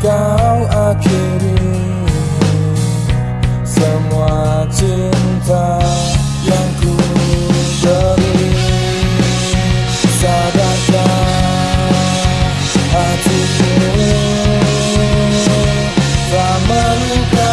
kau akhiri semua cinta yang ku beri. Sadarkah hatiku tak melukai?